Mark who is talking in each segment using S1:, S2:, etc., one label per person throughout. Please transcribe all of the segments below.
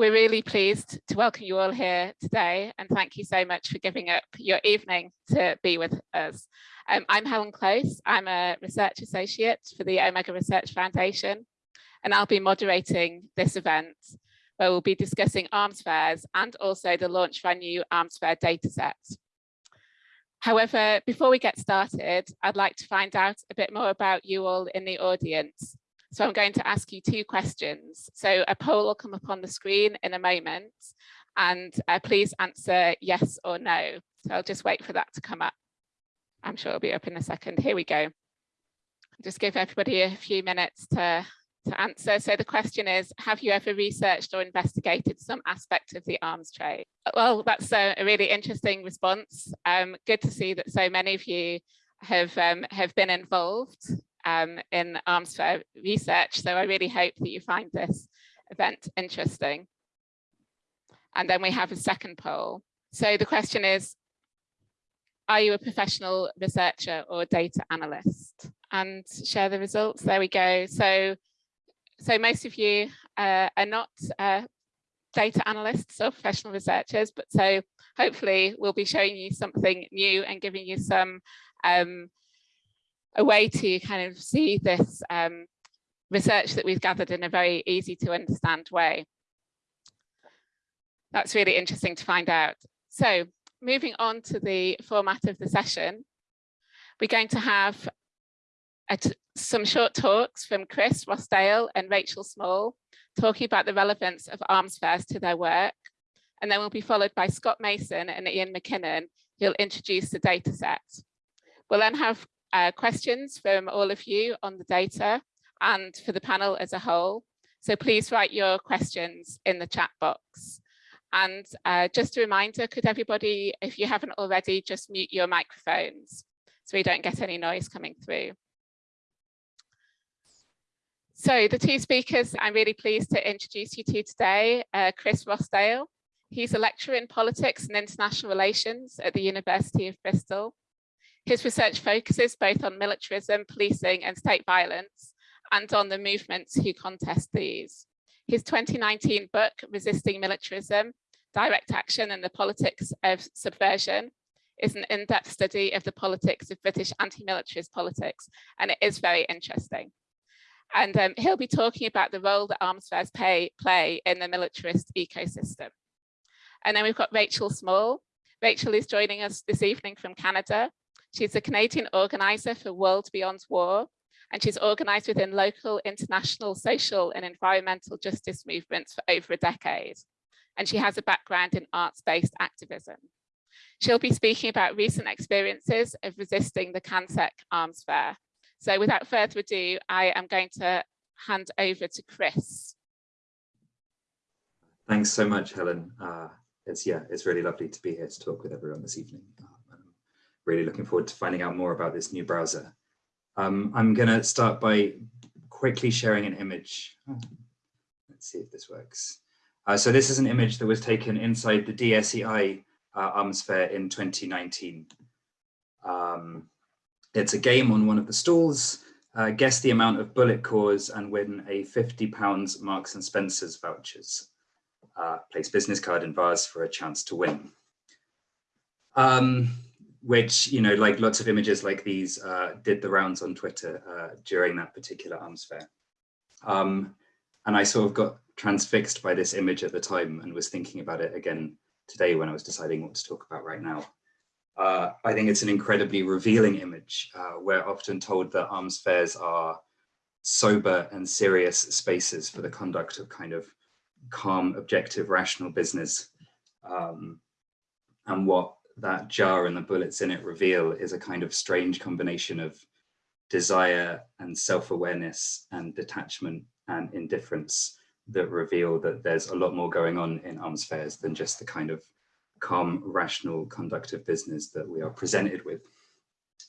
S1: We're really pleased to welcome you all here today and thank you so much for giving up your evening to be with us. Um, I'm Helen Close, I'm a research associate for the Omega Research Foundation and I'll be moderating this event where we'll be discussing arms fairs and also the launch of our new arms fair dataset. However, before we get started, I'd like to find out a bit more about you all in the audience. So I'm going to ask you two questions. So a poll will come up on the screen in a moment and uh, please answer yes or no. So I'll just wait for that to come up. I'm sure it'll be up in a second. Here we go. Just give everybody a few minutes to, to answer. So the question is, have you ever researched or investigated some aspect of the arms trade? Well, that's a, a really interesting response. Um, good to see that so many of you have um, have been involved um, in arms fair research. So I really hope that you find this event interesting. And then we have a second poll. So the question is, are you a professional researcher or data analyst? And share the results. There we go. So, so most of you uh, are not uh, data analysts or professional researchers, but so hopefully we'll be showing you something new and giving you some um, a way to kind of see this um, research that we've gathered in a very easy to understand way. That's really interesting to find out. So moving on to the format of the session, we're going to have some short talks from Chris Rossdale and Rachel Small talking about the relevance of arms fairs to their work. And then we'll be followed by Scott Mason and Ian McKinnon, who'll introduce the data set. We'll then have uh, questions from all of you on the data and for the panel as a whole. So please write your questions in the chat box. And uh, just a reminder, could everybody, if you haven't already, just mute your microphones so we don't get any noise coming through. So the two speakers I'm really pleased to introduce you to today, uh, Chris Rossdale. He's a lecturer in politics and international relations at the University of Bristol. His research focuses both on militarism, policing and state violence and on the movements who contest these. His 2019 book, Resisting Militarism, Direct Action and the Politics of Subversion, is an in-depth study of the politics of British anti-militarist politics, and it is very interesting. And um, he'll be talking about the role that arms fairs pay, play in the militarist ecosystem. And then we've got Rachel Small. Rachel is joining us this evening from Canada. She's a Canadian organizer for World Beyond War, and she's organized within local, international, social and environmental justice movements for over a decade. And she has a background in arts-based activism. She'll be speaking about recent experiences of resisting the CanSec arms fair. So without further ado, I am going to hand over to Chris.
S2: Thanks so much, Helen. Uh, it's yeah, it's really lovely to be here to talk with everyone this evening really looking forward to finding out more about this new browser. Um, I'm going to start by quickly sharing an image. Oh, let's see if this works. Uh, so this is an image that was taken inside the DSEI uh, Arms Fair in 2019. Um, it's a game on one of the stalls. Uh, guess the amount of bullet cores and win a 50 pounds Marks and Spencer's vouchers. Uh, place business card in vase for a chance to win. Um, which, you know, like lots of images like these uh, did the rounds on Twitter uh, during that particular arms fair. Um, and I sort of got transfixed by this image at the time and was thinking about it again today when I was deciding what to talk about right now. Uh, I think it's an incredibly revealing image. Uh, we're often told that arms fairs are sober and serious spaces for the conduct of kind of calm, objective, rational business. Um, and what that jar and the bullets in it reveal is a kind of strange combination of desire and self-awareness and detachment and indifference that reveal that there's a lot more going on in arms fairs than just the kind of calm, rational conduct of business that we are presented with.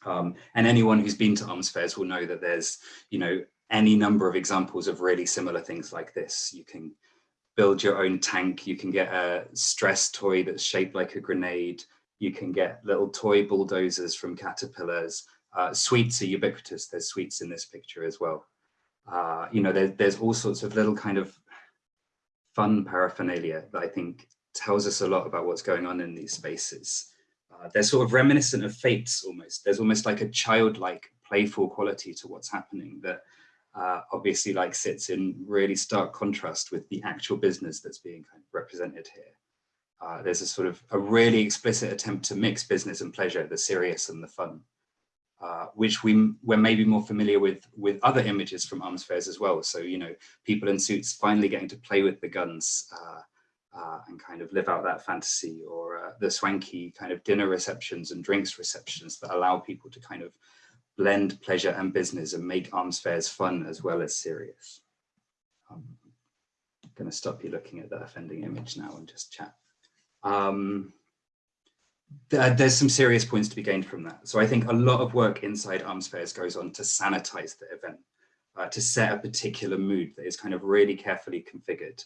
S2: Um, and anyone who's been to arms fairs will know that there's, you know, any number of examples of really similar things like this. You can build your own tank, you can get a stress toy that's shaped like a grenade, you can get little toy bulldozers from Caterpillars. Uh, sweets are ubiquitous. There's sweets in this picture as well. Uh, you know, there, there's all sorts of little kind of fun paraphernalia that I think tells us a lot about what's going on in these spaces. Uh, they're sort of reminiscent of fetes almost. There's almost like a childlike playful quality to what's happening that uh, obviously like sits in really stark contrast with the actual business that's being kind of represented here. Uh, there's a sort of a really explicit attempt to mix business and pleasure, the serious and the fun, uh, which we we're maybe more familiar with with other images from arms fairs as well. So you know, people in suits finally getting to play with the guns uh, uh and kind of live out that fantasy, or uh, the swanky kind of dinner receptions and drinks receptions that allow people to kind of blend pleasure and business and make arms fairs fun as well as serious. Um, I'm going to stop you looking at that offending image now and just chat. Um, th there's some serious points to be gained from that. So I think a lot of work inside arms fairs goes on to sanitize the event, uh, to set a particular mood that is kind of really carefully configured.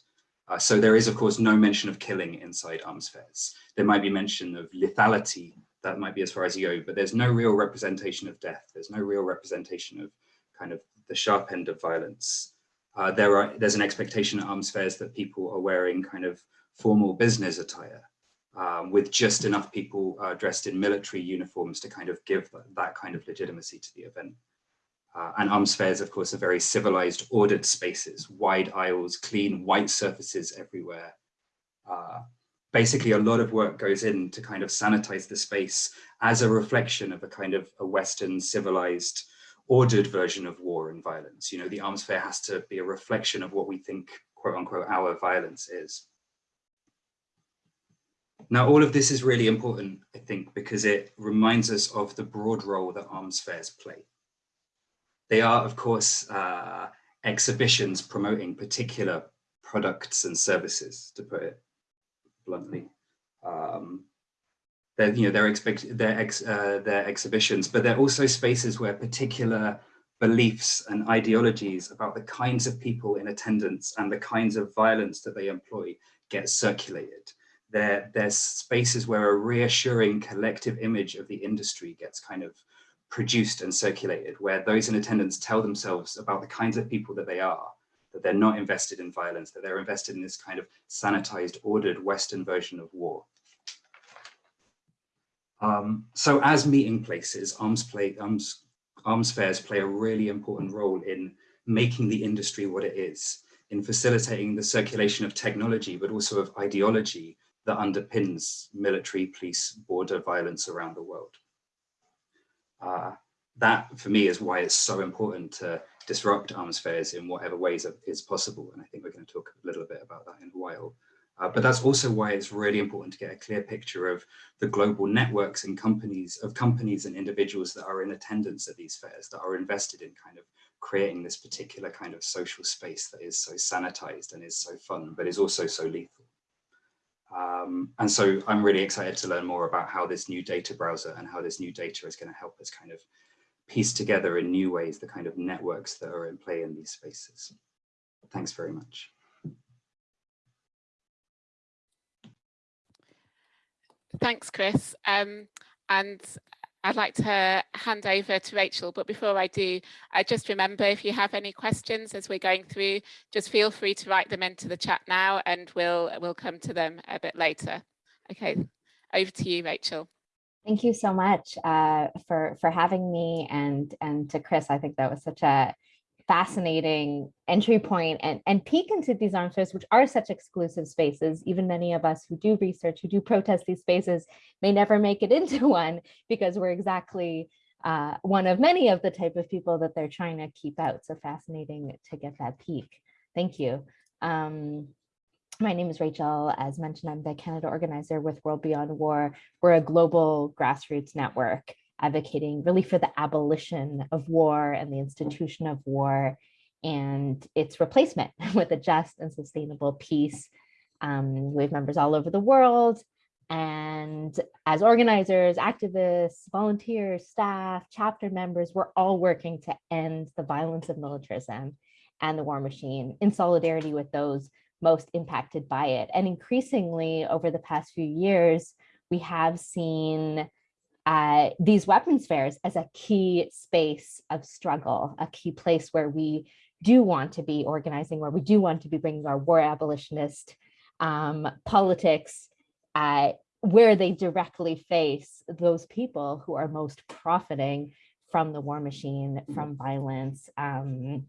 S2: Uh, so there is, of course, no mention of killing inside arms fairs. There might be mention of lethality that might be as far as you go, but there's no real representation of death. There's no real representation of kind of the sharp end of violence. Uh, there are there's an expectation at arms fairs that people are wearing kind of formal business attire um, with just enough people uh, dressed in military uniforms to kind of give that kind of legitimacy to the event. Uh, and arms fairs, of course, are very civilized, ordered spaces, wide aisles, clean white surfaces everywhere. Uh, basically a lot of work goes in to kind of sanitize the space as a reflection of a kind of a Western civilized ordered version of war and violence. You know, the arms fair has to be a reflection of what we think, quote unquote, our violence is. Now, all of this is really important, I think, because it reminds us of the broad role that arms fairs play. They are, of course, uh, exhibitions promoting particular products and services, to put it bluntly. Um, they're, you know, they're, expect, they're, ex, uh, they're exhibitions, but they're also spaces where particular beliefs and ideologies about the kinds of people in attendance and the kinds of violence that they employ get circulated. They're, they're spaces where a reassuring collective image of the industry gets kind of produced and circulated, where those in attendance tell themselves about the kinds of people that they are that they're not invested in violence, that they're invested in this kind of sanitized, ordered Western version of war. Um, so as meeting places, arms, play, arms, arms fairs play a really important role in making the industry what it is, in facilitating the circulation of technology, but also of ideology that underpins military, police, border violence around the world. Uh, that for me is why it's so important to disrupt arms fairs in whatever ways is possible. And I think we're going to talk a little bit about that in a while. Uh, but that's also why it's really important to get a clear picture of the global networks and companies of companies and individuals that are in attendance at these fairs that are invested in kind of creating this particular kind of social space that is so sanitized and is so fun, but is also so lethal. Um, and so I'm really excited to learn more about how this new data browser and how this new data is going to help us kind of piece together in new ways the kind of networks that are in play in these spaces. Thanks very much.
S1: Thanks, Chris. Um, and I'd like to hand over to Rachel, but before I do, I just remember if you have any questions as we're going through, just feel free to write them into the chat now and we'll we'll come to them a bit later. Okay, over to you, Rachel.
S3: Thank you so much uh, for for having me and and to Chris. I think that was such a fascinating entry point and and peek into these arms fairs, which are such exclusive spaces. Even many of us who do research, who do protest these spaces, may never make it into one because we're exactly uh, one of many of the type of people that they're trying to keep out. So fascinating to get that peek. Thank you. Um, my name is Rachel. As mentioned, I'm the Canada organizer with World Beyond War. We're a global grassroots network advocating really for the abolition of war and the institution of war and its replacement with a just and sustainable peace. Um, we have members all over the world. And as organizers, activists, volunteers, staff, chapter members, we're all working to end the violence of militarism and the war machine in solidarity with those most impacted by it. And increasingly over the past few years, we have seen uh, these weapons fairs as a key space of struggle, a key place where we do want to be organizing, where we do want to be bringing our war abolitionist um, politics, uh, where they directly face those people who are most profiting from the war machine, from violence, um,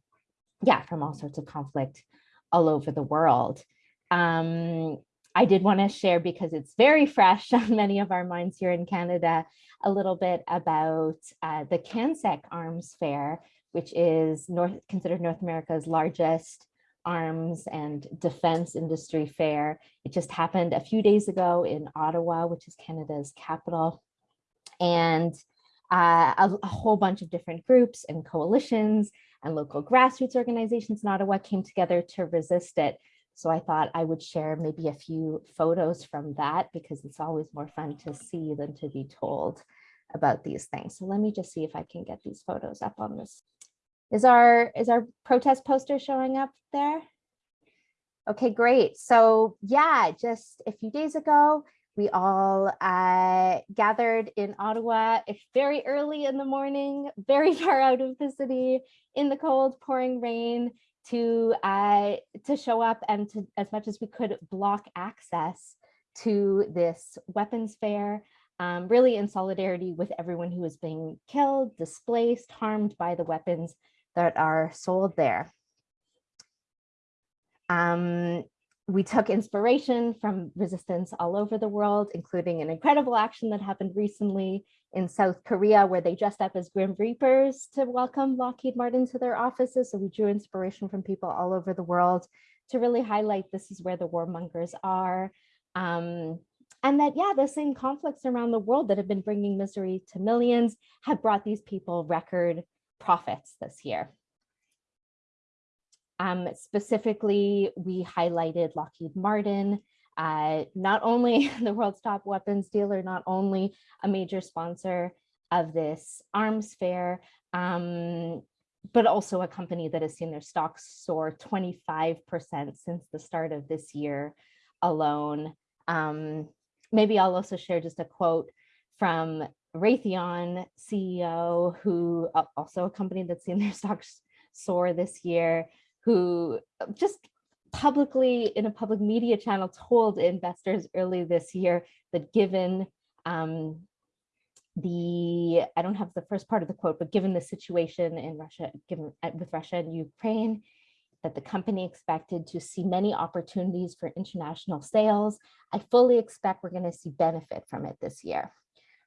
S3: yeah, from all sorts of conflict all over the world. Um, I did want to share because it's very fresh on many of our minds here in Canada, a little bit about uh, the CANSEC Arms Fair, which is North, considered North America's largest arms and defense industry fair. It just happened a few days ago in Ottawa, which is Canada's capital. And uh, a, a, whole bunch of different groups and coalitions and local grassroots organizations in Ottawa came together to resist it. So I thought I would share maybe a few photos from that because it's always more fun to see than to be told about these things. So let me just see if I can get these photos up on this. Is our, is our protest poster showing up there? Okay, great. So yeah, just a few days ago, we all uh, gathered in Ottawa. Very early in the morning, very far out of the city, in the cold, pouring rain, to uh, to show up and to, as much as we could, block access to this weapons fair, um, really in solidarity with everyone who is being killed, displaced, harmed by the weapons that are sold there. Um, we took inspiration from resistance all over the world, including an incredible action that happened recently in South Korea, where they dressed up as Grim Reapers to welcome Lockheed Martin to their offices. So we drew inspiration from people all over the world to really highlight this is where the warmongers are. Um, and that, yeah, the same conflicts around the world that have been bringing misery to millions have brought these people record profits this year. Um, specifically, we highlighted Lockheed Martin, uh, not only the world's top weapons dealer, not only a major sponsor of this arms fair, um, but also a company that has seen their stocks soar 25% since the start of this year alone. Um, maybe I'll also share just a quote from Raytheon CEO, who uh, also a company that's seen their stocks soar this year, who uh, just publicly in a public media channel told investors early this year that given um, the, I don't have the first part of the quote, but given the situation in Russia, given uh, with Russia and Ukraine, that the company expected to see many opportunities for international sales. I fully expect we're going to see benefit from it this year.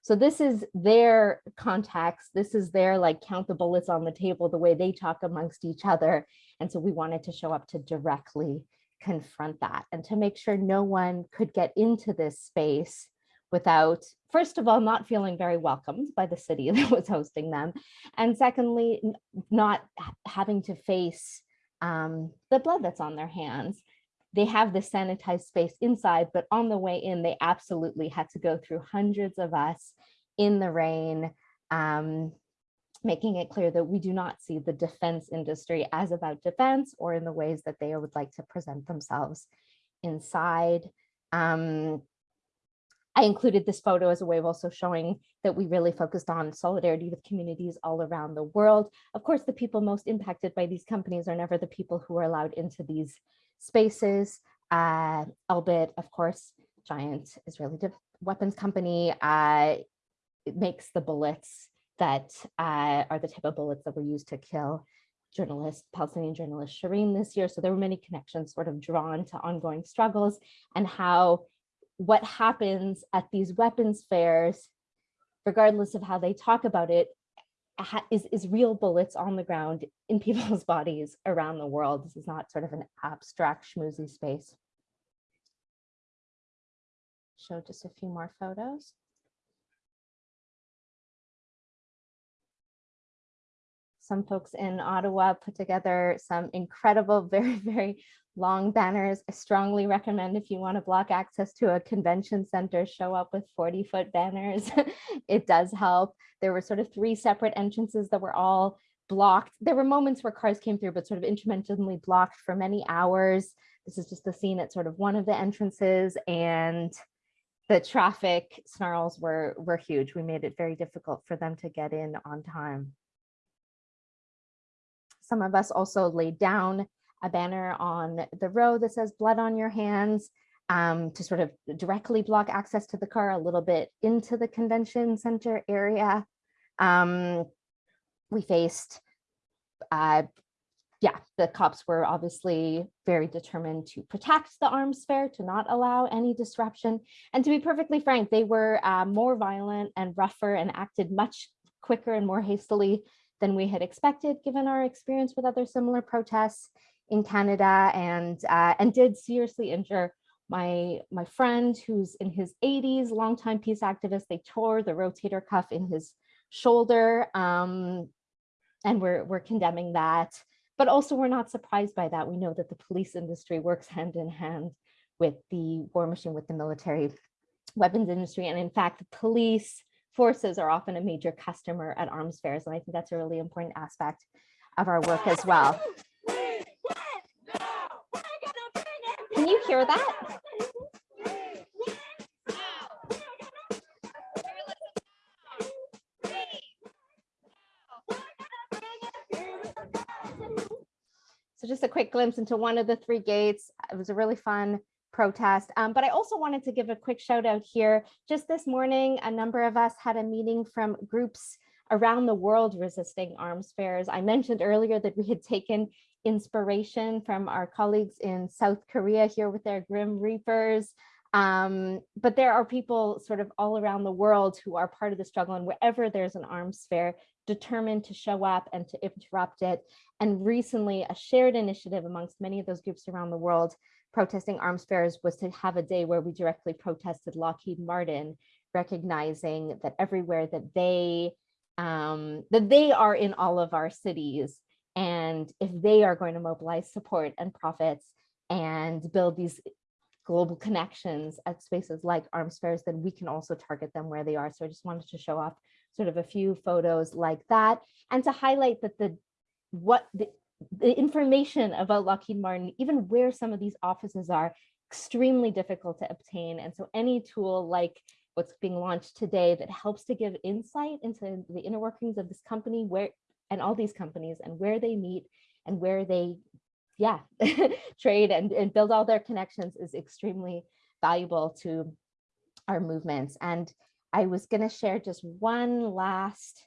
S3: So this is their context. This is their like count the bullets on the table, the way they talk amongst each other. And so we wanted to show up to directly confront that and to make sure no one could get into this space without, first of all, not feeling very welcomed by the city that was hosting them. And secondly, not having to face um, the blood that's on their hands they have the sanitized space inside, but on the way in, they absolutely had to go through hundreds of us in the rain, um, making it clear that we do not see the defense industry as about defense or in the ways that they would like to present themselves inside. Um, I included this photo as a way of also showing that we really focused on solidarity with communities all around the world. Of course, the people most impacted by these companies are never the people who are allowed into these spaces. Uh, Elbit, of course, giant Israeli weapons company, uh, makes the bullets that uh, are the type of bullets that were used to kill journalist, Palestinian journalist Shireen this year. So there were many connections sort of drawn to ongoing struggles and how what happens at these weapons fairs, regardless of how they talk about it, is, is real bullets on the ground in people's bodies around the world. This is not sort of an abstract schmoozy space. Show just a few more photos. Some folks in Ottawa put together some incredible, very, very long banners. I strongly recommend if you want to block access to a convention center, show up with 40 foot banners. it does help. There were sort of three separate entrances that were all blocked. There were moments where cars came through, but sort of intermittently blocked for many hours. This is just the scene at sort of one of the entrances and the traffic snarls were, were huge. We made it very difficult for them to get in on time. some of us also laid down a banner on the road that says blood on your hands um, to sort of directly block access to the car a little bit into the convention center area. Um, we faced, uh, yeah, the cops were obviously very determined to protect the arms fair, to not allow any disruption. And to be perfectly frank, they were uh, more violent and rougher and acted much quicker and more hastily than we had expected, given our experience with other similar protests in Canada and, uh, and did seriously injure my, my friend who's in his 80s, longtime peace activist, they tore the rotator cuff in his shoulder um, and we're, we're condemning that. But also we're not surprised by that. We know that the police industry works hand in hand with the war machine, with the military weapons industry. And in fact, the police forces are often a major customer at arms fairs. And I think that's a really important aspect of our work as well. Can you hear that? So just a quick glimpse into one of the three gates. It was a really fun protest. Um, but I also wanted to give a quick shout out here. Just this morning, a number of us had a meeting from groups around the world resisting arms fairs. I mentioned earlier that we had taken inspiration from our colleagues in South Korea here with their Grim Reapers. Um, but there are people sort of all around the world who are part of the struggle and wherever there's an arms fair, determined to show up and to interrupt it. And recently a shared initiative amongst many of those groups around the world protesting arms fairs was to have a day where we directly protested Lockheed Martin, recognizing that everywhere that they um, that they are in all of our cities. And if they are going to mobilize support and profits and build these global connections at spaces like arms fairs, then we can also target them where they are. So I just wanted to show off sort of a few photos like that and to highlight that the what the, the information about Lockheed Martin, even where some of these offices are, extremely difficult to obtain. And so any tool like what's being launched today that helps to give insight into the inner workings of this company where and all these companies and where they meet and where they yeah, trade and, and build all their connections is extremely valuable to our movements. And I was going to share just one last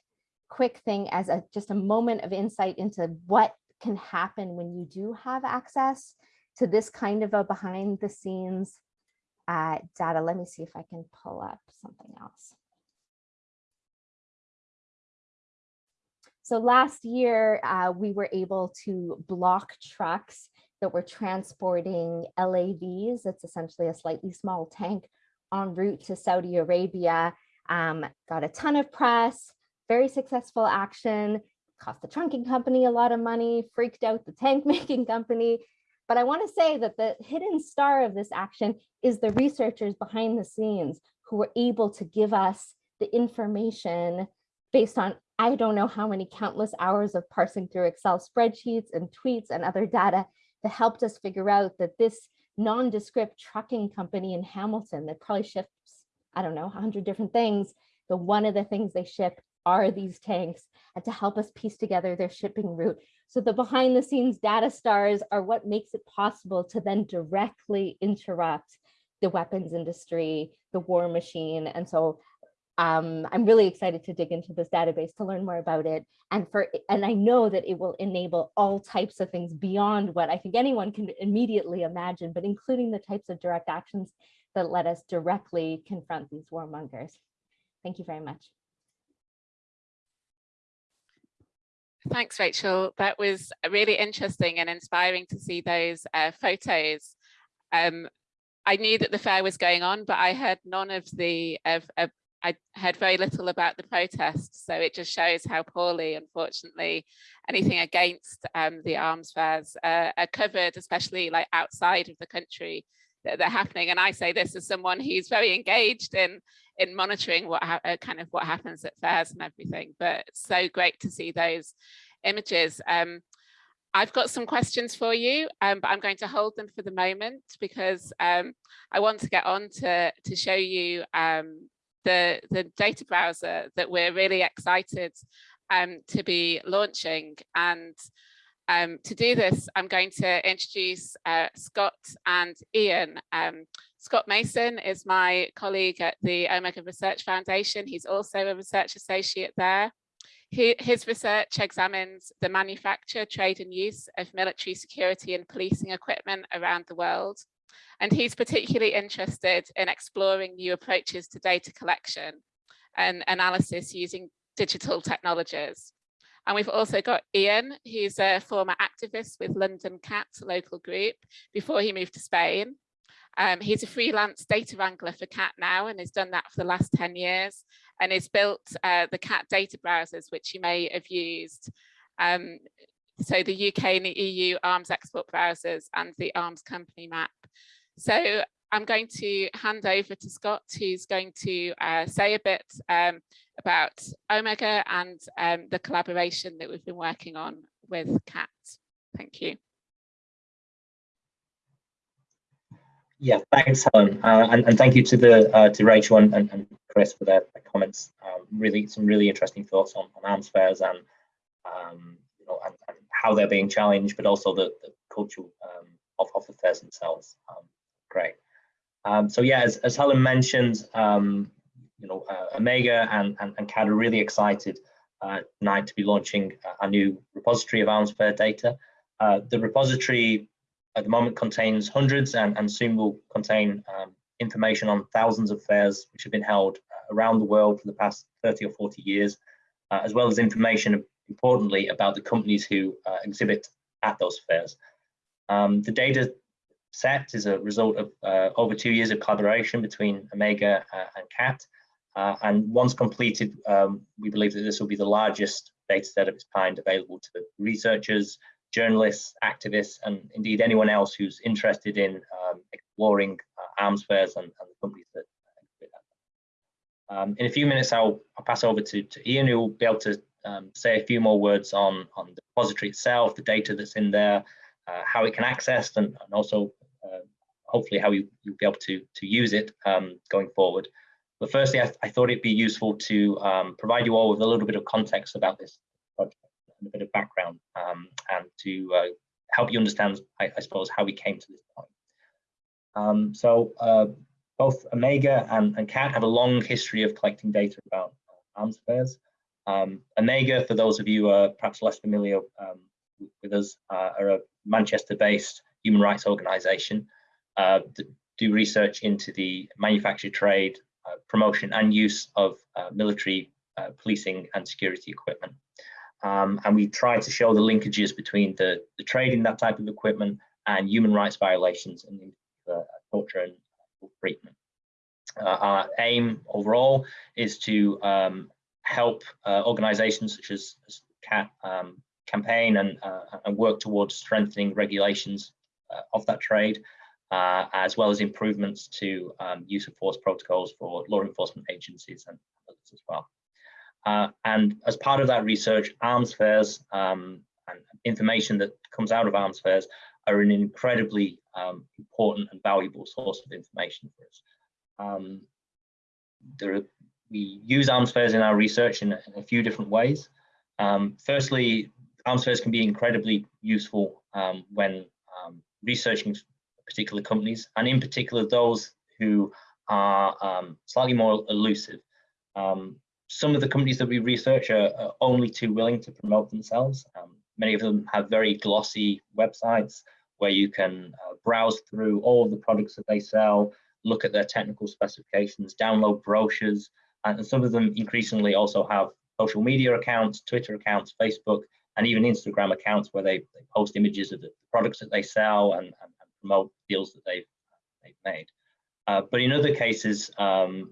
S3: quick thing as a just a moment of insight into what can happen when you do have access to this kind of a behind the scenes uh, data. Let me see if I can pull up something else. So last year, uh, we were able to block trucks that were transporting LAVs. It's essentially a slightly small tank en route to Saudi Arabia. Um, got a ton of press, very successful action, cost the trunking company a lot of money, freaked out the tank making company. But I want to say that the hidden star of this action is the researchers behind the scenes who were able to give us the information based on I don't know how many countless hours of parsing through Excel spreadsheets and tweets and other data that helped us figure out that this nondescript trucking company in Hamilton that probably ships, I don't know, 100 different things, the one of the things they ship are these tanks and to help us piece together their shipping route. So the behind the scenes data stars are what makes it possible to then directly interrupt the weapons industry, the war machine. And so um, I'm really excited to dig into this database to learn more about it. And for and I know that it will enable all types of things beyond what I think anyone can immediately imagine, but including the types of direct actions that let us directly confront these warmongers. Thank you very much.
S1: Thanks, Rachel. That was really interesting and inspiring to see those uh, photos. Um, I knew that the fair was going on, but I heard none of the of, of I heard very little about the protests, so it just shows how poorly, unfortunately, anything against um, the arms fairs uh, are covered, especially like outside of the country that they're happening. And I say this as someone who's very engaged in in monitoring what uh, kind of what happens at fairs and everything. But it's so great to see those images. Um, I've got some questions for you, um, but I'm going to hold them for the moment because um, I want to get on to, to show you um, the, the data browser that we're really excited um, to be launching. And Um, to do this, I'm going to introduce uh, Scott and Ian. Um, Scott Mason is my colleague at the Omega Research Foundation. He's also a research associate there. He, his research examines the manufacture, trade and use of military security and policing equipment around the world. And he's particularly interested in exploring new approaches to data collection and analysis using digital technologies. And we've also got Ian, who's a former activist with London CAAT local group before he moved to Spain. Um, he's a freelance data wrangler for CAAT now and has done that for the last 10 years and has built uh, the CAAT data browsers, which you may have used. Um, so the UK and the EU arms export browsers and the arms company map. So I'm going to hand over to Scott, who's going to uh, say a bit um, about Omega and um, the collaboration that we've been working on with CAAT. Thank you.
S4: Yeah, thanks, Helen, uh, and, and, thank you to the uh, to Rachel and, and, Chris for their, their comments. Um, really, some really interesting thoughts on, on arms fairs and um, you know and, and, how they're being challenged, but also the, the cultural um, of, of the fairs themselves. Um, great. Um, so yeah, as, as Helen mentioned, um, you know, uh, Omega and, and, and CAAT are really excited uh, tonight to be launching a new repository of arms fair data. Uh, the repository at the moment contains hundreds and, and soon will contain um, information on thousands of fairs which have been held uh, around the world for the past 30 or 40 years, uh, as well as information importantly about the companies who uh, exhibit at those fairs. Um, the data set is a result of uh, over two years of collaboration between Omega uh, and CAAT. Uh, and once completed, um, we believe that this will be the largest data set of its kind available to the researchers, journalists, activists, and indeed anyone else who's interested in um, exploring uh, arms fairs and, and, the companies that um, in a few minutes, I'll, I'll pass over to, to, Ian, who will be able to um, say a few more words on, on the repository itself, the data that's in there, uh, how it can access, and, and also uh, hopefully how you, you'll be able to, to use it um, going forward. But firstly, I, I, thought it'd be useful to um, provide you all with a little bit of context about this project and a bit of background um, and to uh, help you understand, I, I, suppose, how we came to this point. Um, so uh, both Omega and, and CAAT have a long history of collecting data about arms fairs. Um, Omega, for those of you uh, perhaps less familiar um, with us, uh, are a Manchester-based human rights organization uh, that do research into the manufacture, trade, uh, promotion and use of uh, military uh, policing and security equipment. Um, and we try to show the linkages between the, the trade in that type of equipment and human rights violations and torture and treatment. Uh, our aim overall is to um, help uh, organizations such as, as CAAT um, campaign and, uh, and work towards strengthening regulations uh, of that trade, as well as improvements to um, use of force protocols for law enforcement agencies and others as well. Uh, and as part of that research, arms fairs um, and information that comes out of arms fairs are an incredibly um, important and valuable source of information for us. Um, there are, we use arms fairs in our research in, in a few different ways. Um, firstly, arms fairs can be incredibly useful um, when um, researching particular companies, and in particular those who are um, slightly more elusive. Um, some of the companies that we research are, are only too willing to promote themselves. Um, many of them have very glossy websites where you can uh, browse through all of the products that they sell, look at their technical specifications, download brochures, and some of them increasingly also have social media accounts, Twitter accounts, Facebook, and even Instagram accounts where they, they post images of the products that they sell and, and, and promote deals that they've, they've made. Uh, but in other cases, um,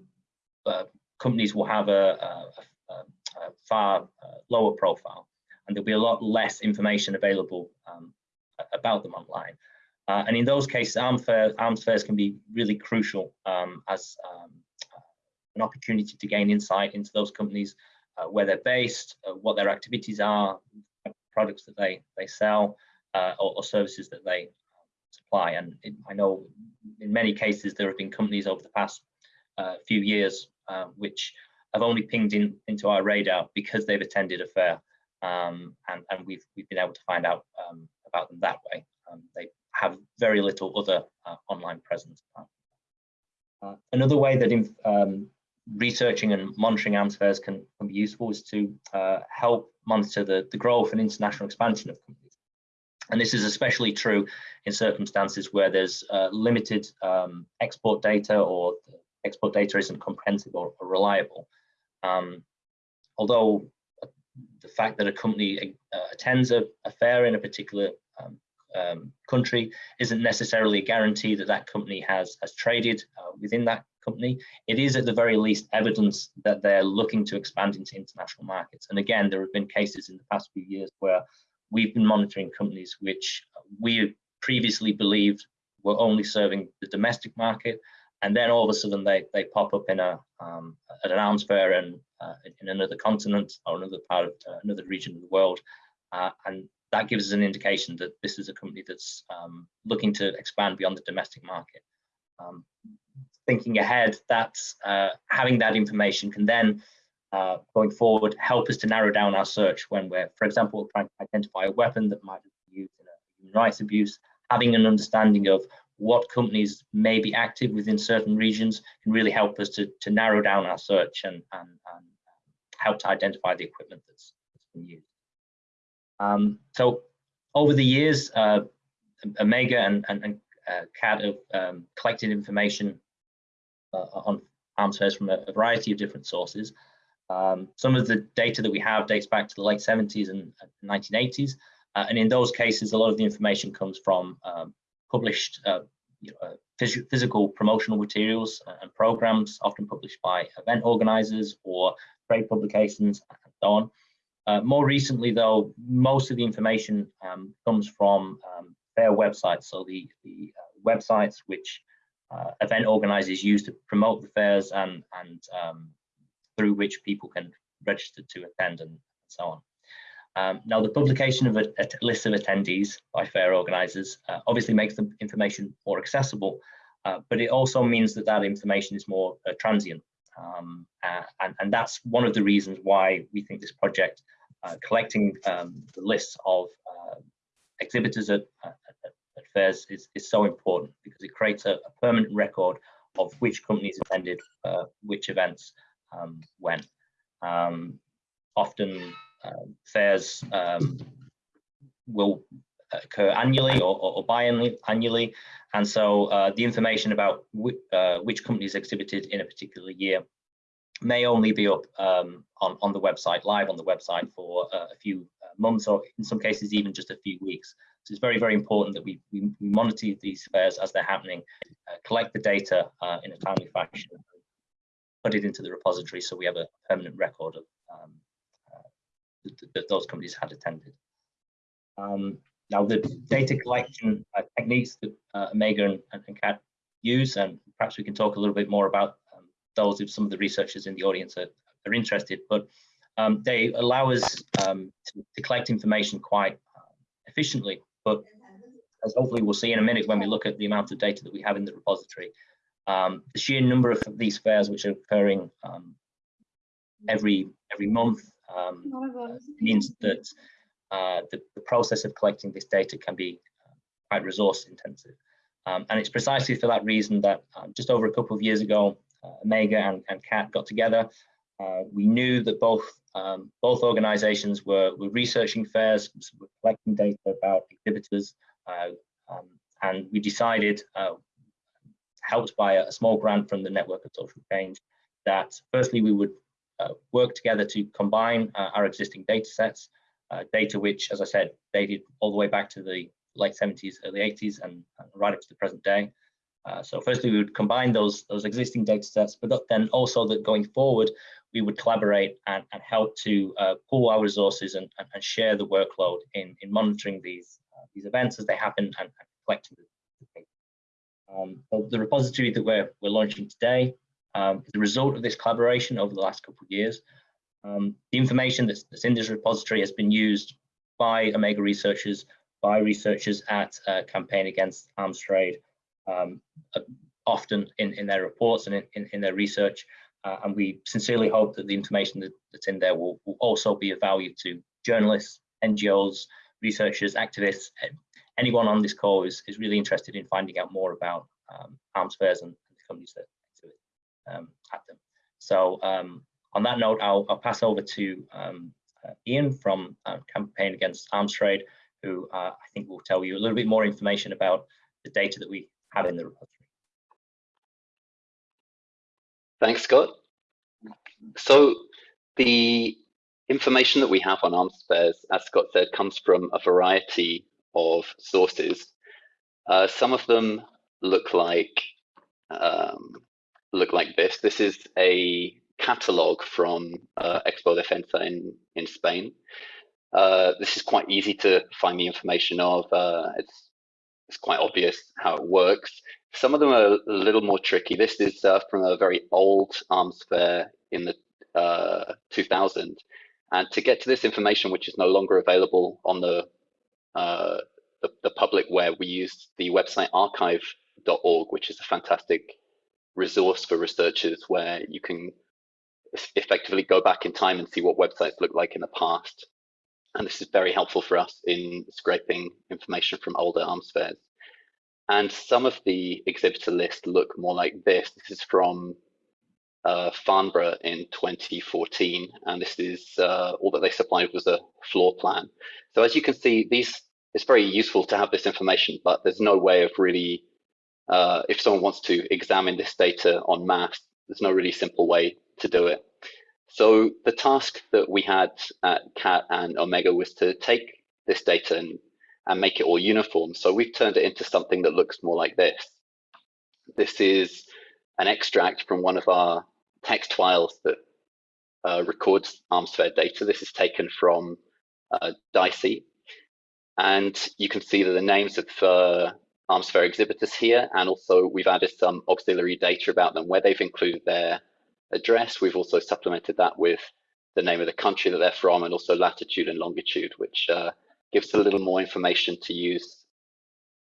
S4: uh, companies will have a, a, a far uh, lower profile and there'll be a lot less information available um, about them online. Uh, and in those cases, arms, fair, arms fairs can be really crucial um, as um, an opportunity to gain insight into those companies, uh, where they're based, uh, what their activities are, products that they they sell uh, or, or, services that they supply. And it, I know in many cases there have been companies over the past uh, few years uh, which have only pinged in into our radar because they've attended a fair, um, and and we've we've been able to find out about them that way. Um, they have very little other uh, online presence. Uh, another way that um, researching and monitoring arms fairs can, can be useful is to uh, help monitor the, the growth and international expansion of companies. And this is especially true in circumstances where there's uh, limited um, export data or export data isn't comprehensive or, or reliable. Um, although the fact that a company uh, attends a, a, fair in a particular um, um, country isn't necessarily a guarantee that that company has, has traded uh, within that company. It is at the very least evidence that they're looking to expand into international markets. And again, there have been cases in the past few years where we've been monitoring companies which we previously believed were only serving the domestic market and then all of a sudden they they pop up in a um, at an arms fair and uh, in another continent or another part of uh, another region of the world, uh, and that gives us an indication that this is a company that's um, looking to expand beyond the domestic market. Um, thinking ahead, that uh, having that information can then uh, going forward help us to narrow down our search when we're, for example, trying to identify a weapon that might be used in a human rights abuse. Having an understanding of what companies may be active within certain regions can really help us to, to narrow down our search and, and, and help to identify the equipment that's, that's been used. Um, so over the years, uh, Omega and, and, and uh, CAAT have um, collected information on arms fairs from a, a, variety of different sources. Um, some of the data that we have dates back to the late 70s and 1980s. Uh, and in those cases, a lot of the information comes from um, published uh, you know, phys physical promotional materials and programs, often published by event organizers or trade publications and so on. Uh, more recently, though, most of the information um, comes from um, fair websites, so the, the uh, websites which uh, event organizers use to promote the fairs and, and um, through which people can register to attend and so on. Um, now, the publication of a, a, list of attendees by fair organisers uh, obviously makes the information more accessible, uh, but it also means that that information is more uh, transient. Um, uh, and, and, that's one of the reasons why we think this project, uh, collecting um, the lists of uh, exhibitors at, at, at, fairs is, is so important it creates a, a permanent record of which companies attended which events um, when. Um, often um, fairs um, will occur annually or, or, or biannually, and so uh, the information about uh, which companies exhibited in a particular year may only be up um, on, on the website, live on the website for uh, a few uh, months or in some cases even just a few weeks. So it's very, very important that we, we, monitor these fairs as they're happening, uh, collect the data uh, in a timely fashion, put it into the repository so we have a permanent record of um, that those companies had attended. Um, now, the data collection uh, techniques that uh, Omega and, and CAAT use, and perhaps we can talk a little bit more about um, those if some of the researchers in the audience are, are interested, but um, they allow us um, to, to, collect information quite uh, efficiently. But as hopefully we'll see in a minute when we look at the amount of data that we have in the repository, um, the sheer number of these fairs which are occurring um, every every month um, means that uh, the, the, process of collecting this data can be uh, quite resource intensive. Um, and it's precisely for that reason that um, just over a couple of years ago, uh, Omega and, and CAAT got together. Uh, we knew that both um, both organizations were, were researching fairs, were collecting data about exhibitors, uh, um, and we decided, uh, helped by a, small grant from the Network of Social Change, that firstly we would uh, work together to combine uh, our existing data sets, uh, data which, as I said, dated all the way back to the late 70s, early 80s, and, and right up to the present day. Uh, so firstly, we would combine those, those existing data sets, but then also that going forward, we would collaborate and, and help to uh, pool our resources and, and, and, share the workload in, in monitoring these, uh, these events as they happen and, collecting the data. Um, the repository that we're, we're launching today um, the result of this collaboration over the last couple of years. Um, the information that's, that's, in this repository has been used by Omega researchers, by researchers at uh, Campaign Against Arms Trade, um, uh, often in, in their reports and in, in, in their research. Uh, and we sincerely hope that the information that, that's in there will, will also be of value to journalists, NGOs, researchers, activists, anyone on this call is, is really interested in finding out more about um, arms fairs and the companies that exhibit um, at them. So um, on that note, I'll, I'll pass over to um, uh, Ian from uh, Campaign Against Arms Trade, who uh, I think will tell you a little bit more information about the data that we have in the repository.
S5: Thanks, Scott. So the information that we have on arms fairs, as Scott said, comes from a variety of sources. Uh, some of them look like um, look like this. This is a catalog from uh, Expo Defensa in in Spain. Uh, this is quite easy to find the information of. Uh, it's it's quite obvious how it works. Some of them are a little more tricky. This is uh, from a very old arms fair in the uh, 2000. And to get to this information, which is no longer available on the, uh, the, the, public web, we used the website archive.org, which is a fantastic resource for researchers where you can effectively go back in time and see what websites look like in the past. And this is very helpful for us in scraping information from older arms fairs. And some of the exhibitor lists look more like this. This is from uh, Farnborough in 2014, and this is uh, all that they supplied was a floor plan. So as you can see, these it's very useful to have this information, but there's no way of really, uh, if someone wants to examine this data on mass, there's no really simple way to do it. So the task that we had at CAAT and Omega was to take this data and, and make it all uniform. So we've turned it into something that looks more like this. This is an extract from one of our text files that uh, records arms fair data. This is taken from uh, DSEI. And you can see that the names of uh, arms fair exhibitors here, and also we've added some auxiliary data about them where they've included their address. We've also supplemented that with the name of the country that they're from and also latitude and longitude, which uh, gives a little more information to use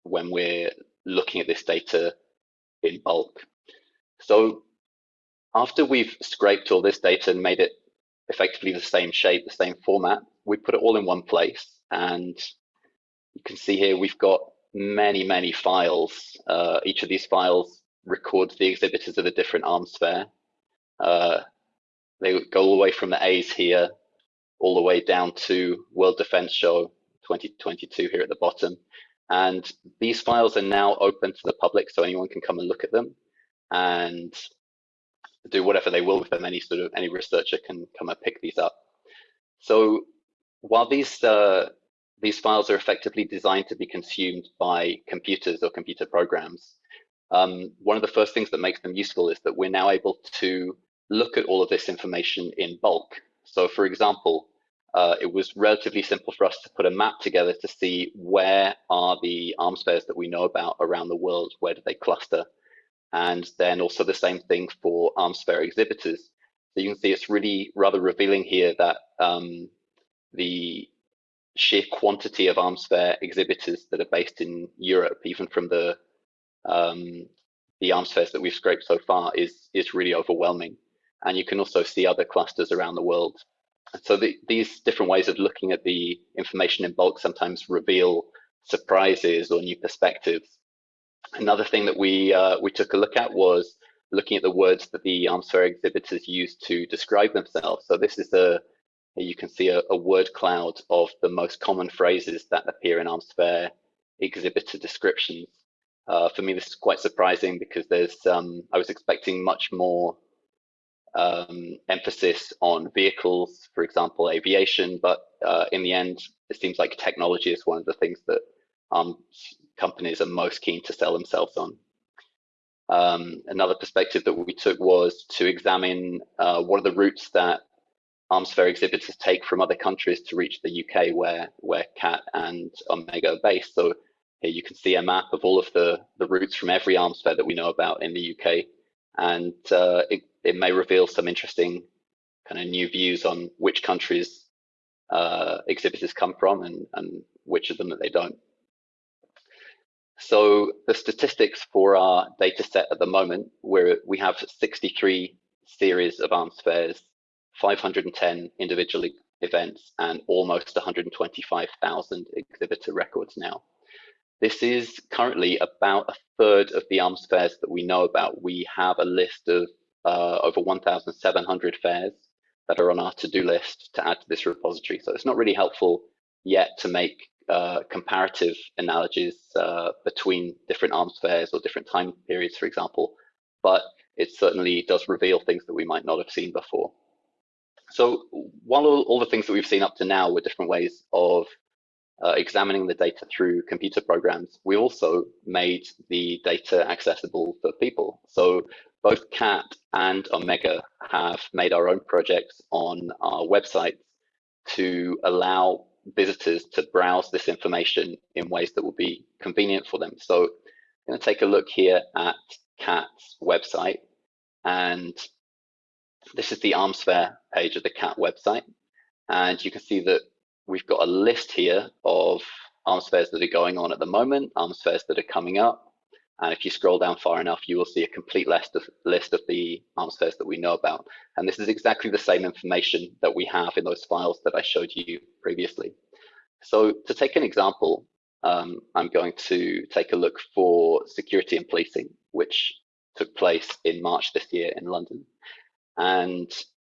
S5: when we're looking at this data in bulk. So after we've scraped all this data and made it effectively the same shape, the same format, we put it all in one place. And you can see here we've got many, many files. Uh, each of these files records the exhibitors of a different arms fair. Uh, they go all the way from the A's here, all the way down to World Defense Show 2022 here at the bottom. And these files are now open to the public, so anyone can come and look at them. And do whatever they will with them. Any sort of any researcher can come and pick these up. So while these uh, these files are effectively designed to be consumed by computers or computer programs, um, one of the first things that makes them useful is that we're now able to look at all of this information in bulk. So for example, uh, it was relatively simple for us to put a map together to see where are the arms fairs that we know about around the world, where do they cluster? and then also the same thing for arms fair exhibitors. So you can see it's really rather revealing here that um, the sheer quantity of arms fair exhibitors that are based in Europe, even from the um, the arms fairs that we've scraped so far, is is really overwhelming. And you can also see other clusters around the world. So the, these different ways of looking at the information in bulk sometimes reveal surprises or new perspectives Another thing that we uh, we took a look at was looking at the words that the arms fair exhibitors use to describe themselves. So this is a you can see a, a word cloud of the most common phrases that appear in arms fair exhibitor descriptions. Uh, for me, this is quite surprising because there's um, I was expecting much more um, emphasis on vehicles, for example, aviation, but uh, in the end, it seems like technology is one of the things that arms companies are most keen to sell themselves on. Um, another perspective that we took was to examine uh, what are the routes that arms fair exhibitors take from other countries to reach the UK where, where CAAT and Omega are based. So here you can see a map of all of the, the routes from every arms fair that we know about in the UK. And uh, it, it may reveal some interesting kind of new views on which countries uh, exhibitors come from and, and which of them that they don't. So the statistics for our data set at the moment, where we have 63 series of arms fairs, 510 individual events and almost 125,000 exhibitor records now. This is currently about a third of the arms fairs that we know about. We have a list of uh, over 1,700 fairs that are on our to-do list to add to this repository. So it's not really helpful yet to make uh, comparative analogies uh, between different arms fairs or different time periods, for example, but it certainly does reveal things that we might not have seen before. So while all, all the things that we've seen up to now were different ways of uh, examining the data through computer programs, we also made the data accessible for people. So both CAAT and Omega have made our own projects on our websites to allow visitors to browse this information in ways that will be convenient for them. So I'm going to take a look here at CAAT's website. And this is the arms fair page of the CAAT website. And you can see that we've got a list here of arms fairs that are going on at the moment, arms fairs that are coming up. And if you scroll down far enough, you will see a complete list of, list of the fairs that we know about. And this is exactly the same information that we have in those files that I showed you previously. So to take an example, um, I'm going to take a look for security and policing, which took place in March this year in London. And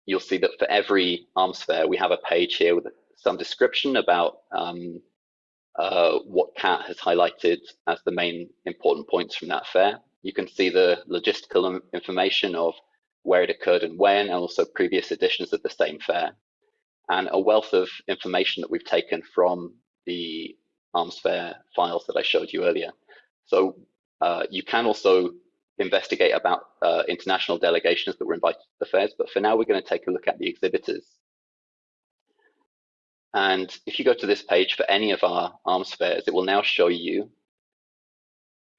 S5: you'll see that for every arms fair, we have a page here with some description about um, uh, what CAAT has highlighted as the main important points from that fair. You can see the logistical information of where it occurred and when, and also previous editions of the same fair. And a wealth of information that we've taken from the arms fair files that I showed you earlier. So uh, you can also investigate about uh, international delegations that were invited to the fairs, but for now we're going to take a look at the exhibitors. And if you go to this page for any of our arms fairs, it will now show you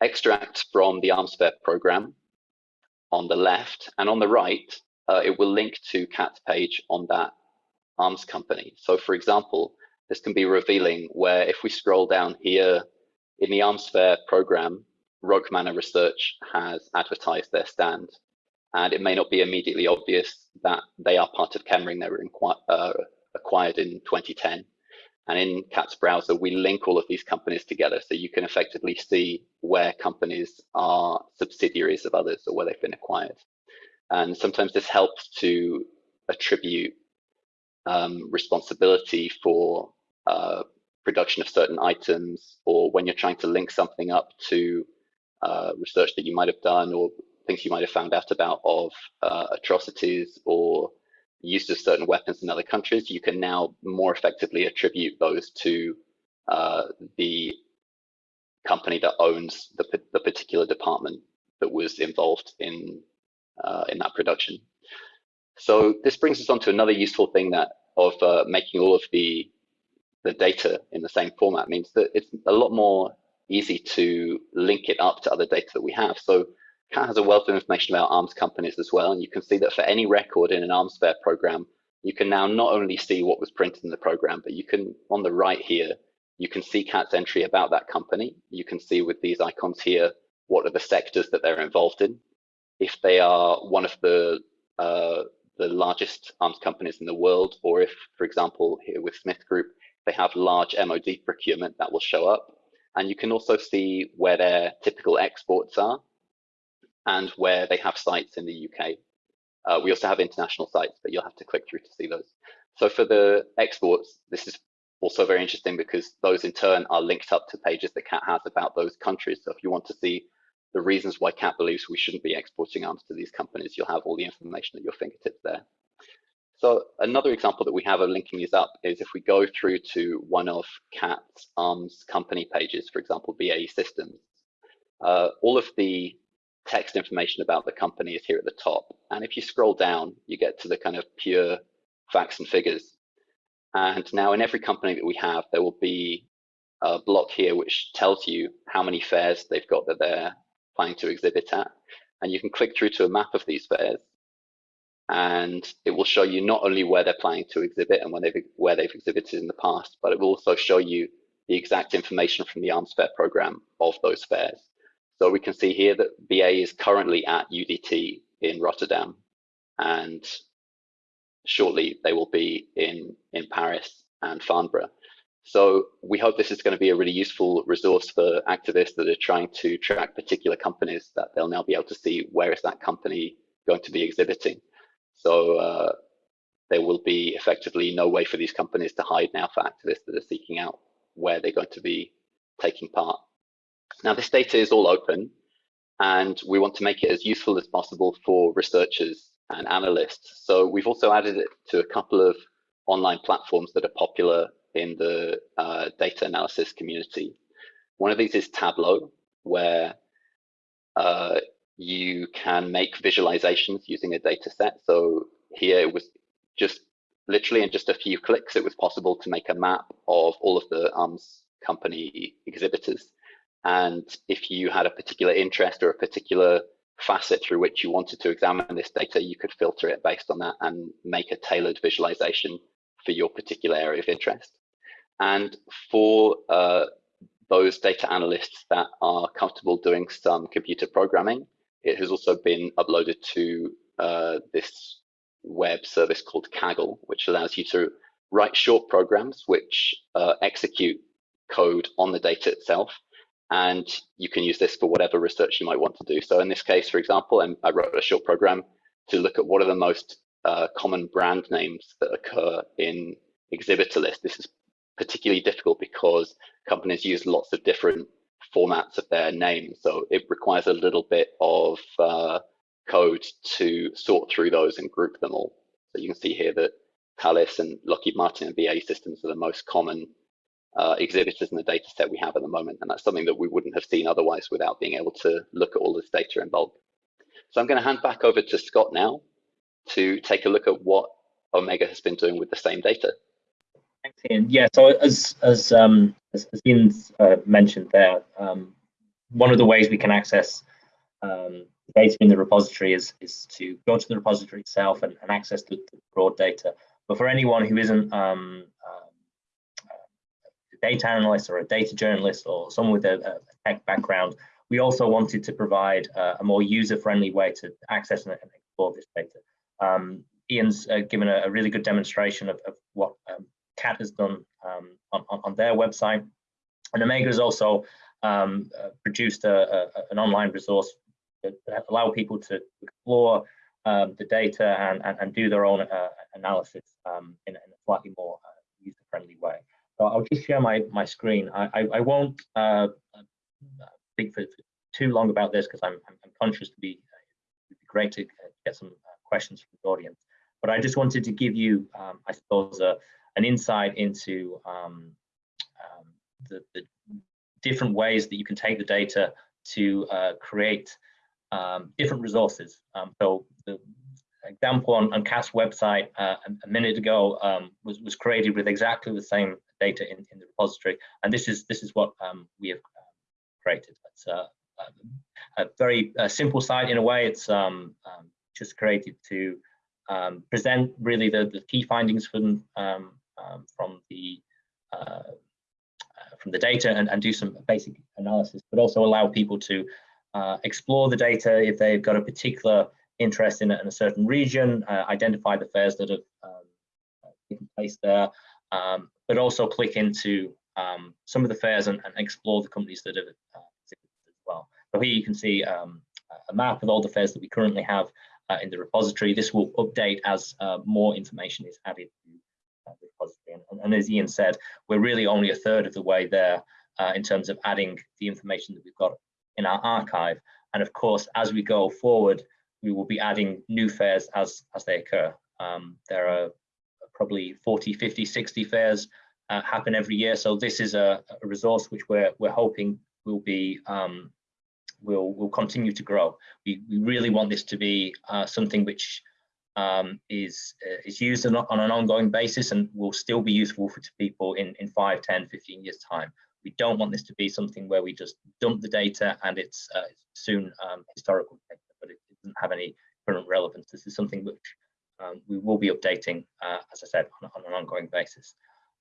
S5: extracts from the arms fair program on the left, and on the right, uh, it will link to CAAT's page on that arms company. So for example, this can be revealing where if we scroll down here in the arms fair program, Roke Manor Research has advertised their stand. And it may not be immediately obvious that they are part of Chemring. They were uh, acquired in 2010. And in CAAT's browser, we link all of these companies together so you can effectively see where companies are subsidiaries of others or where they've been acquired. And sometimes this helps to attribute um, responsibility for uh, production of certain items or when you're trying to link something up to uh, research that you might have done or things you might have found out about of uh, atrocities or use of certain weapons in other countries, you can now more effectively attribute those to uh, the company that owns the, the particular department that was involved in uh, in that production. So this brings us on to another useful thing that of uh, making all of the the data in the same format means that it's a lot more easy to link it up to other data that we have. So CAAT has a wealth of information about arms companies as well. And you can see that for any record in an arms fair program, you can now not only see what was printed in the program, but you can, on the right here, you can see CAAT's entry about that company. You can see with these icons here, what are the sectors that they're involved in. If they are one of the uh, the largest arms companies in the world, or if, for example, here with Smith Group, they have large MOD procurement, that will show up. And you can also see where their typical exports are and where they have sites in the UK. Uh, we also have international sites, but you'll have to click through to see those. So for the exports, this is also very interesting because those in turn are linked up to pages that CAAT has about those countries. So if you want to see the reasons why CAAT believes we shouldn't be exporting arms to these companies, you'll have all the information at your fingertips there. So another example that we have of linking these up is if we go through to one of CAAT's arms company pages, for example, BAE Systems, uh, all of the text information about the company is here at the top. And if you scroll down, you get to the kind of pure facts and figures. And now in every company that we have, there will be a block here which tells you how many fairs they've got that they're planning to exhibit at. And you can click through to a map of these fairs and it will show you not only where they're planning to exhibit and they've, where they've exhibited in the past, but it will also show you the exact information from the arms fair program of those fairs. So we can see here that BA is currently at UDT in Rotterdam. And shortly they will be in, in Paris and Farnborough. So we hope this is going to be a really useful resource for activists that are trying to track particular companies that they'll now be able to see where is that company going to be exhibiting. So uh, there will be effectively no way for these companies to hide now for activists that are seeking out where they're going to be taking part. Now this data is all open and we want to make it as useful as possible for researchers and analysts. So we've also added it to a couple of online platforms that are popular in the uh, data analysis community. One of these is Tableau, where uh, you can make visualizations using a data set. So here it was just literally in just a few clicks, it was possible to make a map of all of the ARMS company exhibitors. And if you had a particular interest or a particular facet through which you wanted to examine this data, you could filter it based on that and make a tailored visualization for your particular area of interest. And for uh, those data analysts that are comfortable doing some computer programming, it has also been uploaded to uh, this web service called Kaggle, which allows you to write short programs which uh, execute code on the data itself. And you can use this for whatever research you might want to do. So in this case, for example, I wrote a short program to look at what are the most uh, common brand names that occur in exhibitor lists. This is particularly difficult because companies use lots of different formats of their names. So it requires a little bit of uh, code to sort through those and group them all. So you can see here that Thales and Lockheed Martin and BAE Systems are the most common uh, exhibitors in the data set we have at the moment. And that's something that we wouldn't have seen otherwise without being able to look at all this data in bulk. So I'm going to hand back over to Scott now to take a look at what Omega has been doing with the same data.
S4: Thanks, Ian. Yeah, so as as um, as, as Ian's uh, mentioned there, um, one of the ways we can access um, data in the repository is is to go to the repository itself and, and access the, the, broad data. But for anyone who isn't um, data analyst or a data journalist or someone with a, a tech background, we also wanted to provide uh, a more user-friendly way to access and, explore this data. Um, Ian's uh, given a, a, really good demonstration of, of what um, CAAT has done um, on, on, their website. And Omega has also um, uh, produced a, a, an online resource that, allow people to explore um, the data and, and, and, do their own uh, analysis um, in, in, a slightly more uh, user-friendly way. So I'll just share my, my screen. I, I, I won't uh, speak for, too long about this because I'm, I'm, conscious to be, it'd be great to get some uh, questions from the audience. But I just wanted to give you, um, I suppose, a, an insight into um, um, the, the, different ways that you can take the data to uh, create um, different resources. Um, so the example on, on CAAT's website uh, a, minute ago um, was, was created with exactly the same data in, in the repository. And this is this is what um, we have created. It's a, a very uh, simple site in a way. It's just created to um, present really the, the key findings from um, um, from the uh, from the data and, and do some basic analysis, but also allow people to uh, explore the data if they've got a particular interest in, in a certain region, uh, identify the fairs that have um, taken place there, um, but also click into um, some of the fairs and, and, explore the companies that have uh, as well. So here you can see um, a map of all the fairs that we currently have uh, in the repository. This will update as uh, more information is added to the repository. And, and, as Ian said, we're really only a third of the way there uh, in terms of adding the information that we've got in our archive. And of course, as we go forward, we will be adding new fairs as, as they occur. Um, there are probably 40, 50, 60 fairs uh, happen every year. So this is a, a, resource which we're, we're hoping will be um, will will continue to grow. We, we really want this to be uh, something which um, is uh, is used on, on, an ongoing basis and will still be useful for people in, in 5, 10, 15 years time. We don't want this to be something where we just dump the data and it's uh, soon um, historical data, but it doesn't have any current relevance. This is something which um, we will be updating, uh, as I said, on, on an ongoing basis.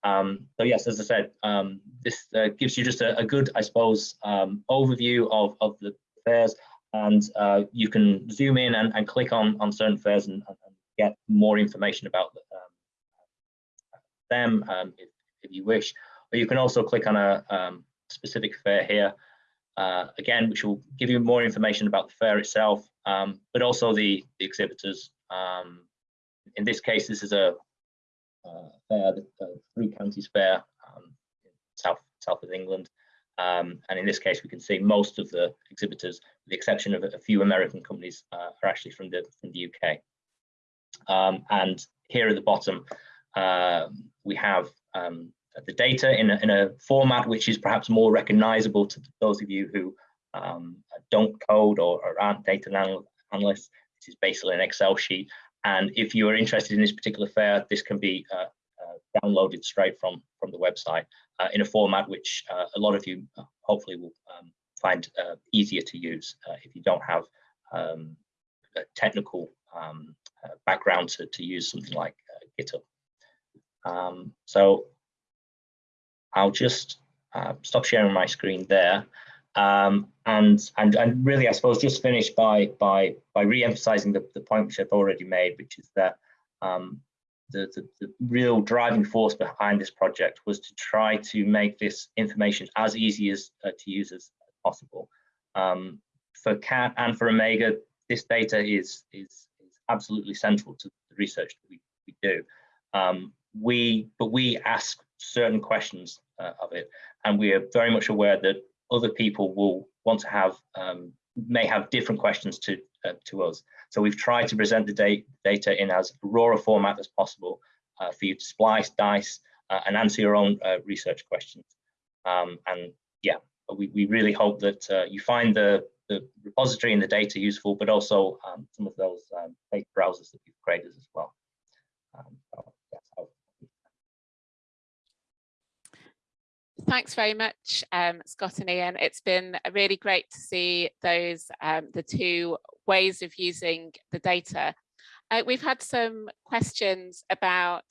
S4: Um, so yes, as I said, um, this uh, gives you just a, a good, I suppose, um, overview of, of the fairs and uh, you can zoom in and, and click on, on certain fairs and, and get more information about um, them um, if, if, you wish. Or you can also click on a specific fair here, uh, again, which will give you more information about the fair itself, but also the, the exhibitors. Um, in this case, this is a uh, fair, the, the Three Counties Fair, um, south south of England. Um, and in this case, we can see most of the exhibitors, with the exception of a few American companies, uh, are actually from the from the UK. Um, and here at the bottom, uh, we have um, the data in a, in a format which is perhaps more recognizable to those of you who um, don't code or, or aren't data analysts. This is basically an Excel sheet. And if you are interested in this particular fair, this can be uh, uh, downloaded straight from, from the website uh, in a format which uh, a lot of you uh, hopefully will um, find uh, easier to use if you don't have um, a technical um, background to, to use something like GitHub. Um, so I'll just stop sharing my screen there. Um, and, and and really, I suppose, just finish by by by re-emphasizing the, the point which I've already made, which is that um, the, the, the, real driving force behind this project was to try to make this information as easy as uh, to use as possible. Um, for CAAT and for Omega, this data is, is, is absolutely central to the research that we, we do. Um, we, but we ask certain questions uh, of it, and we are very much aware that other people will want to have, um, may have different questions to, uh, to us. So we've tried to present the da data in as raw a format as possible uh, for you to splice, dice, uh, and answer your own uh, research questions. Um, and yeah, we, we really hope that uh, you find the, the repository and the data useful, but also um, some of those um, data browsers that you've created as well. Um, so
S1: Thanks very much, um, Scott and Ian. It's been really great to see those um, the two ways of using the data. Uh, we've had some questions about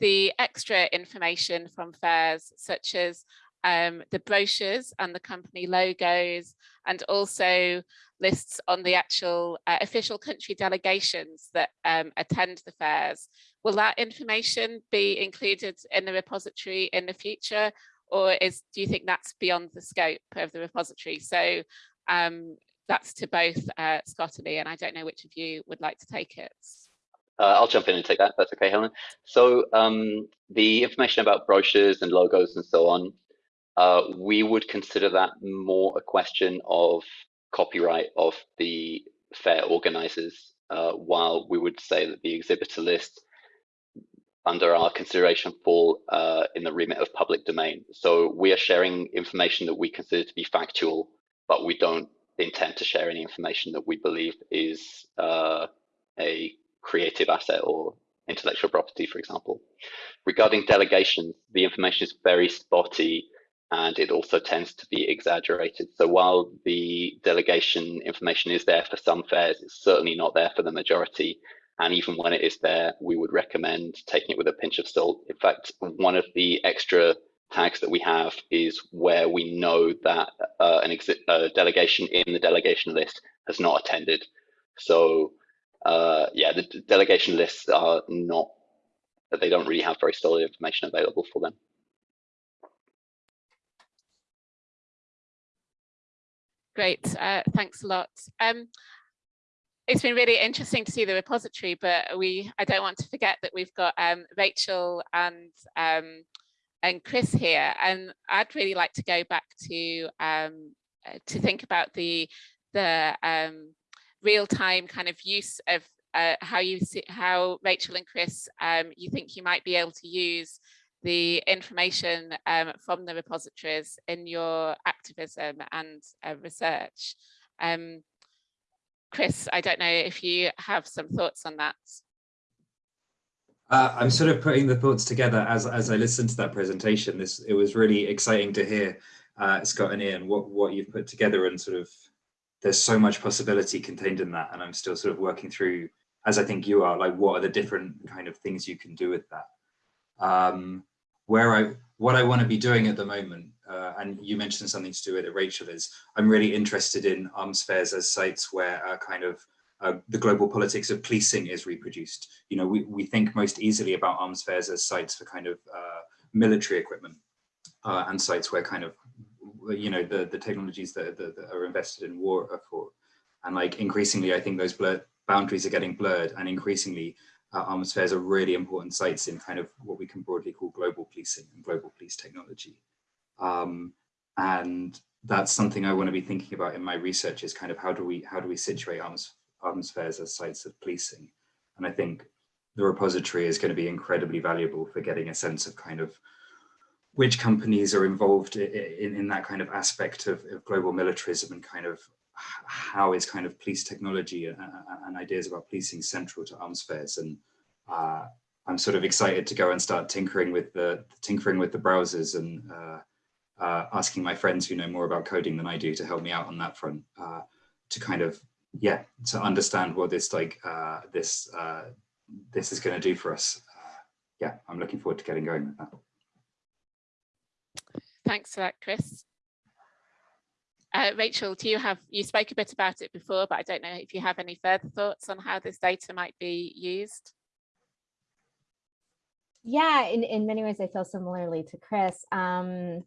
S1: the extra information from fairs, such as um, the brochures and the company logos, and also lists on the actual uh, official country delegations that um, attend the fairs. Will that information be included in the repository in the future, or is do you think that's beyond the scope of the repository? So um, that's to both uh, Scott and Ian. I don't know which of you would like to take it.
S5: Uh, I'll jump in and take that. That's okay, Helen. So um, the information about brochures and logos and so on, uh, we would consider that more a question of copyright of the fair organizers, uh, while we would say that the exhibitor list under our consideration fall uh, in the remit of public domain. So we are sharing information that we consider to be factual, but we don't intend to share any information that we believe is uh, a creative asset or intellectual property, for example. Regarding delegations, the information is very spotty and it also tends to be exaggerated. So while the delegation information is there for some fairs, it's certainly not there for the majority. And even when it is there, we would recommend taking it with a pinch of salt. In fact, one of the extra tags that we have is where we know that uh, an uh, delegation in the delegation list has not attended. So uh, yeah, the delegation lists are not, they don't really have very solid information available for them.
S1: Great, uh, thanks a lot. Um, it's been really interesting to see the repository, but we I don't want to forget that we've got um, Rachel and um, and Chris here, and I'd really like to go back to um, uh, to think about the the um, real time kind of use of uh, how you see how Rachel and Chris um, you think you might be able to use the information um, from the repositories in your activism and uh, research. Um, Chris, I don't know if you have some thoughts on that.
S2: Uh, I'm sort of putting the thoughts together as, as I listened to that presentation. This It was really exciting to hear, uh, Scott and Ian, what, what you've put together and sort of, there's so much possibility contained in that. And I'm still sort of working through, as I think you are, like what are the different kind of things you can do with that. Um, where I, what I want to be doing at the moment uh, and you mentioned something to do with it, Rachel, is I'm really interested in arms fairs as sites where a kind of uh, the global politics of policing is reproduced. You know, we, we think most easily about arms fairs as sites for kind of uh, military equipment uh, and sites where kind of, you know, the, the technologies that, that, that, are invested in war are for. And like increasingly, I think those blur boundaries are getting blurred and increasingly uh, arms fairs are really important sites in kind of what we can broadly call global policing and global police technology. Um, and that's something I want to be thinking about in my research is kind of how do we how do we situate arms arms fairs as sites of policing? And I think the repository is going to be incredibly valuable for getting a sense of kind of which companies are involved in, in that kind of aspect of, of global militarism and kind of how is kind of police technology and, and ideas about policing central to arms fairs and uh, I'm sort of excited to go and start tinkering with the tinkering with the browsers and uh, uh, asking my friends who know more about coding than I do to help me out on that front uh, to kind of yeah to understand what this like uh, this uh, this is going to do for us. yeah, I'm looking forward to getting going with that.
S1: Thanks for that, Chris. Uh, Rachel, do you have, you spoke a bit about it before, but I don't know if you have any further thoughts on how this data might be used?
S3: Yeah, in, in many ways, I feel similarly to Chris. Um,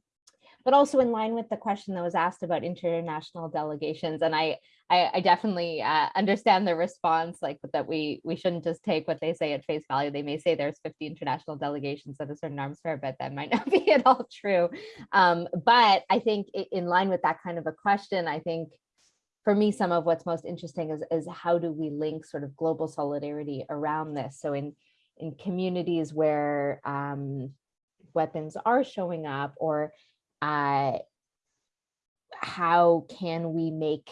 S3: but also in line with the question that was asked about international delegations. And I, I, I definitely uh, understand the response, like that we we shouldn't just take what they say at face value. They may say there's 50 international delegations at a certain arms fair, but that might not be at all true. Um, but I think in line with that kind of a question, I think for me, some of what's most interesting is, is how do we link sort of global solidarity around this? So in, in communities where um, weapons are showing up or uh, how can we make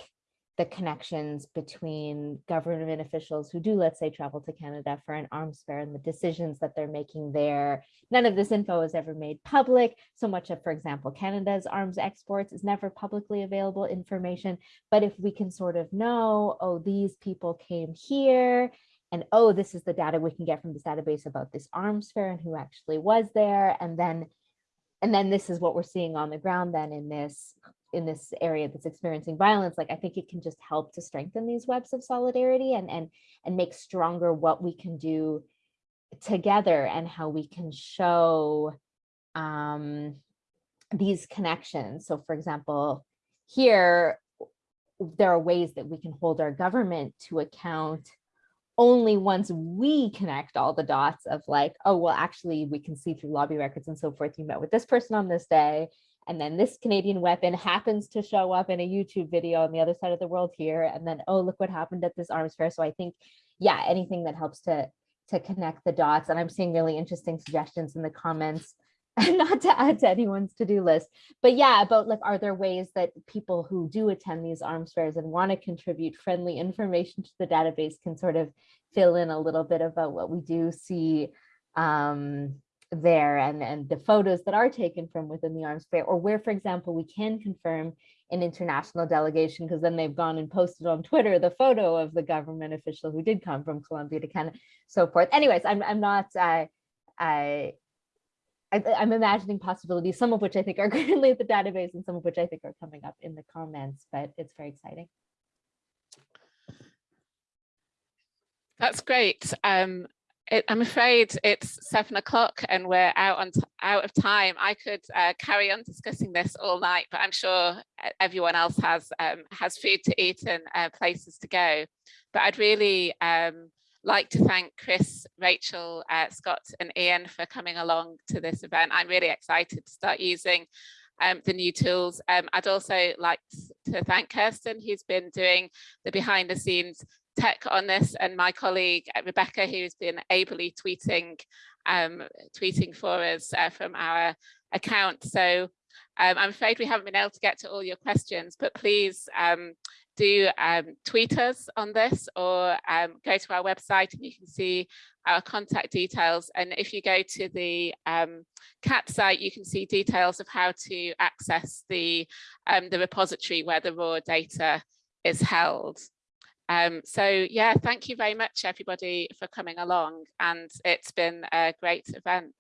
S3: the connections between government officials who do, let's say, travel to Canada for an arms fair and the decisions that they're making there. None of this info is ever made public. So much of, for example, Canada's arms exports is never publicly available information. But if we can sort of know, oh, these people came here and oh, this is the data we can get from this database about this arms fair and who actually was there. And then and then this is what we're seeing on the ground then in this in this area that's experiencing violence like i think it can just help to strengthen these webs of solidarity and and and make stronger what we can do together and how we can show um these connections. So for example here there are ways that we can hold our government to account only once we connect all the dots of like, oh, well, actually, we can see through lobby records and so forth, you met with this person on this day, and then this Canadian weapon happens to show up in a YouTube video on the other side of the world here, and then, oh, look what happened at this arms fair. So I think, yeah, anything that helps to to connect the dots. And I'm seeing really interesting suggestions in the comments and not to add to anyone's to-do list, but yeah, about like, are there ways that people who do attend these arms fairs and want to contribute friendly information to the database can sort of fill in a little bit about what we do see um, there and, and the photos that are taken from within the arms fair, or where, for example, we can confirm an international delegation because then they've gone and posted on Twitter the photo of the government official who did come from Colombia to Canada, so forth. Anyways, I'm, I'm not, uh, I, I, am imagining possibilities, some of which I think are currently at the database and some of which I think are coming up in the comments, but it's very exciting.
S1: That's great. Um, it, I'm afraid it's seven o'clock and we're out on out of time. I could uh, carry on discussing this all night, but I'm sure everyone else has um, has food to eat and uh, places to go. But I'd really um, like to thank Chris, Rachel, uh, Scott and Ian for coming along to this event. I'm really excited to start using um, the new tools. Um, I'd also like to thank Kirsten, who's been doing the behind the scenes tech on this, and my colleague uh, Rebecca, who's been ably tweeting, um, tweeting for us uh, from our account. So um, I'm afraid we haven't been able to get to all your questions, but please um, do um, tweet us on this or um, go to our website and you can see our contact details. And if you go to the um, CAAT site, you can see details of how to access the, um, the repository where the raw data is held. Um, so yeah, thank you very much everybody for coming along and it's been a great event.